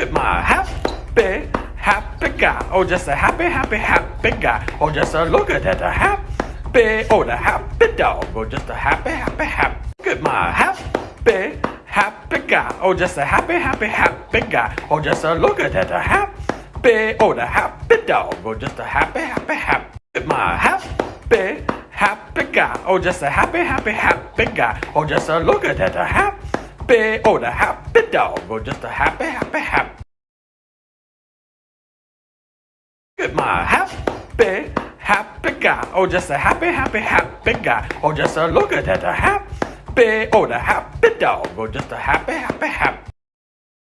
at my happy, happy guy. Oh, just a happy, happy, happy guy. Oh, just a look at that, a happy, oh, the happy dog. Oh, just a happy, happy, happy. Look my happy, happy guy. Oh, just a happy, happy, happy guy. Oh, just a look at that, a happy, oh, the happy dog. Oh, just a happy, happy, happy. Look my happy, happy guy. Oh, just a happy, happy, happy guy. Oh, just a look at that, a happy, oh, the happy dog. Oh, just a happy, happy, happy. Get my happy, happy guy. Oh, just a happy, happy, happy guy. Oh, just a look at that, a happy, oh, the happy dog. Oh, just a happy, happy, happy.